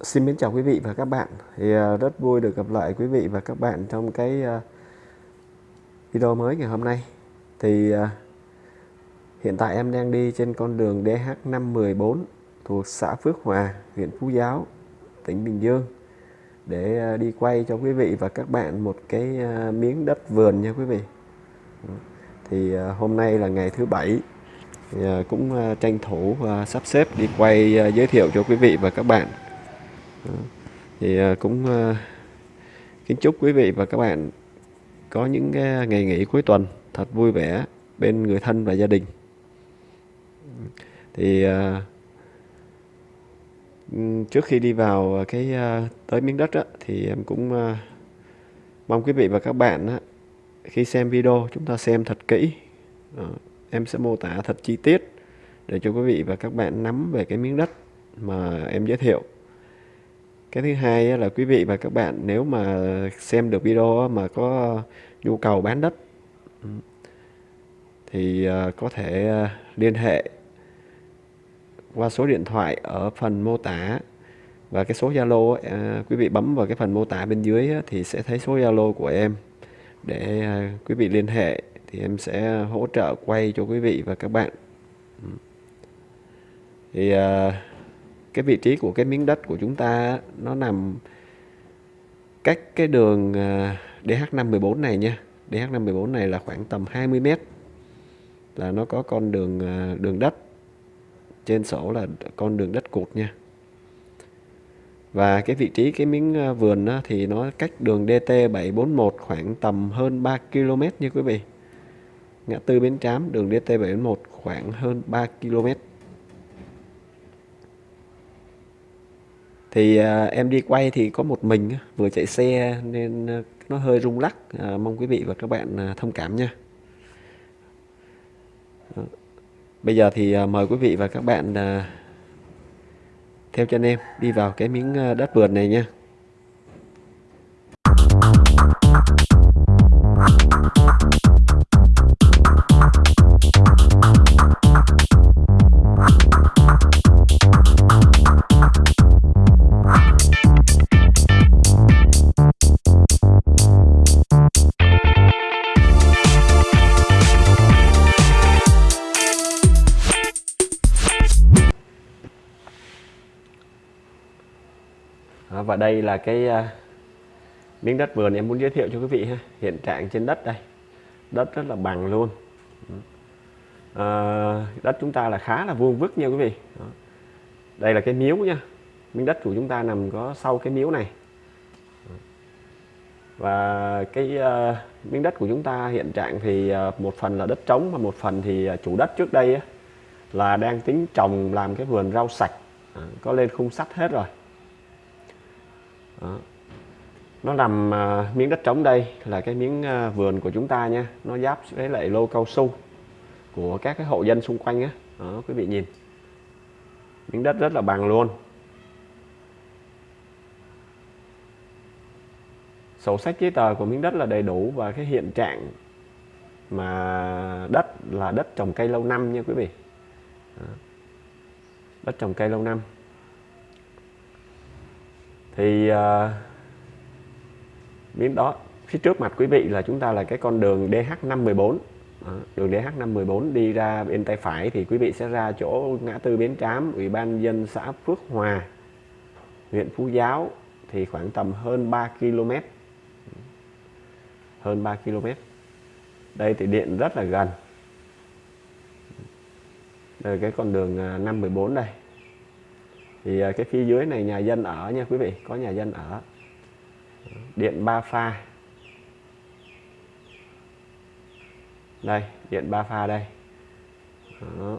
xin mến chào quý vị và các bạn. Thì uh, rất vui được gặp lại quý vị và các bạn trong cái uh, video mới ngày hôm nay. Thì uh, hiện tại em đang đi trên con đường DH514 thuộc xã Phước Hòa, huyện Phú Giáo, tỉnh Bình Dương để uh, đi quay cho quý vị và các bạn một cái uh, miếng đất vườn nha quý vị. Thì uh, hôm nay là ngày thứ bảy Dạ, cũng à, tranh thủ à, sắp xếp đi quay à, giới thiệu cho quý vị và các bạn. Thì cũng kính chúc quý vị và các bạn có những cái ngày nghỉ cuối tuần thật vui vẻ bên người thân và gia đình. Thì trước khi đi vào cái tới miếng đất á, thì em cũng mong quý vị và các bạn á, khi xem video chúng ta xem thật kỹ em sẽ mô tả thật chi tiết để cho quý vị và các bạn nắm về cái miếng đất mà em giới thiệu. Cái thứ hai là quý vị và các bạn nếu mà xem được video mà có nhu cầu bán đất, thì à, có thể à, liên hệ qua số điện thoại ở phần mô tả. Và cái số Zalo à, quý vị bấm vào cái phần mô tả bên dưới thì sẽ thấy số Zalo của em để quý vị liên hệ thì em sẽ hỗ trợ quay cho quý vị và các bạn. Thì à, cái vị trí của cái miếng đất của chúng ta nó nằm cách cái đường à, DH514 này nha. DH514 này là khoảng tầm 20 mét. Là nó có con đường à, đường đất. Trên sổ là con đường đất cột nha. Và cái vị trí cái miếng vườn đó, thì nó cách đường DT741 khoảng tầm hơn 3 km nha quý vị ngã tư Bến Trám đường DT741 khoảng hơn 3 km thì uh, em đi quay thì có một mình vừa chạy xe nên à, nó hơi rung lắc. Uh, mong quý vị và các bạn uh, thông cảm nha. Bây giờ thì uh, mời quý vị và các bạn uh, theo chân em đi vào cái miếng đất vườn này nha. Và đây là cái uh, miếng đất vườn em muốn giới thiệu cho quý vị ha. Hiện trạng trên đất đây. Đất rất là bằng luôn. Uh, đất chúng ta là khá là vuông vức nha quý vị. Đó. đây là cái miếu nha. Miếng đất của chúng ta nằm có sau cái miếu này. Và cái uh, miếng đất của chúng ta hiện trạng thì uh, một phần là đất trống và một phần thì uh, chủ đất trước đây á, là đang tính trồng làm cái vườn rau sạch. À, có lên khung sắt hết rồi đó. nó nằm uh, miếng đất trống đây là cái miếng uh, vườn của chúng ta nha. Nó giáp với lại lô cao su của các cái hộ dân xung quanh á. Đó quý vị nhìn. Miếng đất rất là bằng luôn. Sổ sách giấy tờ của miếng đất là đầy đủ và cái hiện trạng mà đất là đất trồng cây lâu năm nha quý vị. Đó. đất trồng cây lâu năm thì uh, miếng đó phía trước mặt quý vị là chúng ta là cái con đường DH514 đó, đường DH514 đi ra bên tay phải thì quý vị sẽ ra chỗ ngã tư Bến Trám Ủy ban dân xã Phước Hòa huyện Phú Giáo thì khoảng tầm hơn 3 km. Hơn 3 km. Đây thì điện rất là gần. Đây là cái con đường à, 514 đây thì à, cái phía dưới này nhà dân ở nha quý vị có nhà dân ở. Điện ba pha. Đây điện ba pha đây. Đó.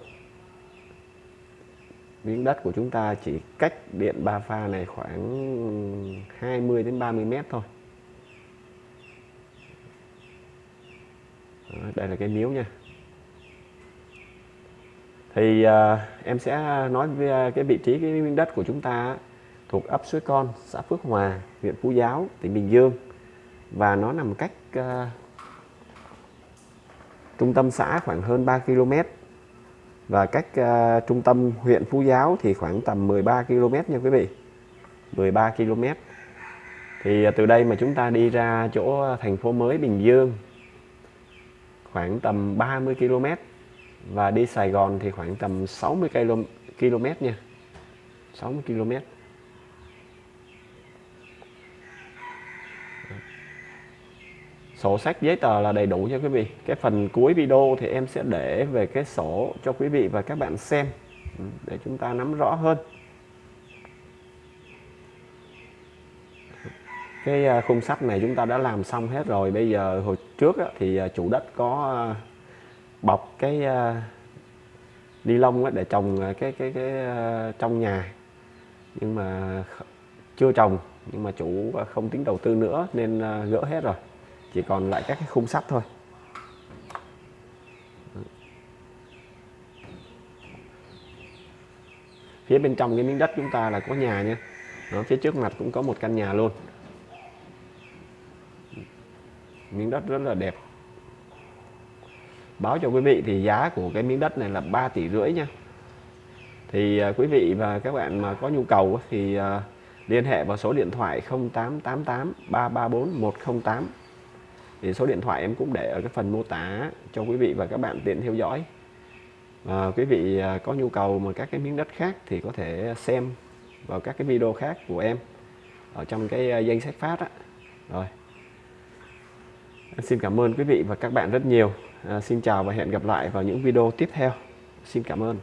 miếng đất của chúng ta chỉ cách điện ba pha này khoảng 20 đến 30 mét thôi. Đó, đây là cái miếu nha thì uh, em sẽ nói về cái vị trí cái miếng đất của chúng ta thuộc ấp Suối Con, xã Phước Hòa, huyện Phú Giáo, tỉnh Bình Dương. Và nó nằm cách uh, trung tâm xã khoảng hơn 3 km. Và cách uh, trung tâm huyện Phú Giáo thì khoảng tầm 13 km nha quý vị. 13 km. Thì uh, từ đây mà chúng ta đi ra chỗ thành phố mới Bình Dương khoảng tầm 30 km và đi Sài Gòn thì khoảng tầm 60 km nha. 60 km. Sổ sách giấy tờ là đầy đủ nha quý vị. Cái phần cuối video thì em sẽ để về cái sổ cho quý vị và các bạn xem ừ, để chúng ta nắm rõ hơn. Cái à, khung sắt này chúng ta đã làm xong hết rồi. Bây giờ hồi trước thì à, chủ đất có à, bọc cái ờ, ni lông để trồng ờ, cái cái cái ờ, trong nhà. Nhưng mà chưa trồng nhưng mà chủ không tính đầu tư nữa nên gỡ hết rồi. Chỉ còn lại các cái khung sắt thôi. Phía bên trong cái miếng đất chúng ta là có nhà nha. Đó, phía trước mặt cũng có một căn nhà luôn. Miếng đất rất là đẹp báo cho quý vị thì giá của cái miếng đất này là 3 tỷ rưỡi nha. Thì à, quý vị và các bạn mà có nhu cầu thì à, liên hệ vào số điện thoại 0888 334 108 thì số điện thoại em cũng để ở cái phần mô tả cho quý vị và các bạn tiện theo dõi. À, quý vị à, có nhu cầu mà các cái miếng đất khác thì có thể xem vào các cái video khác của em ở trong cái danh sách phát á. Rồi. Xin cảm ơn quý vị và các bạn rất nhiều à, xin chào và hẹn gặp lại vào những video tiếp theo. Xin cảm ơn.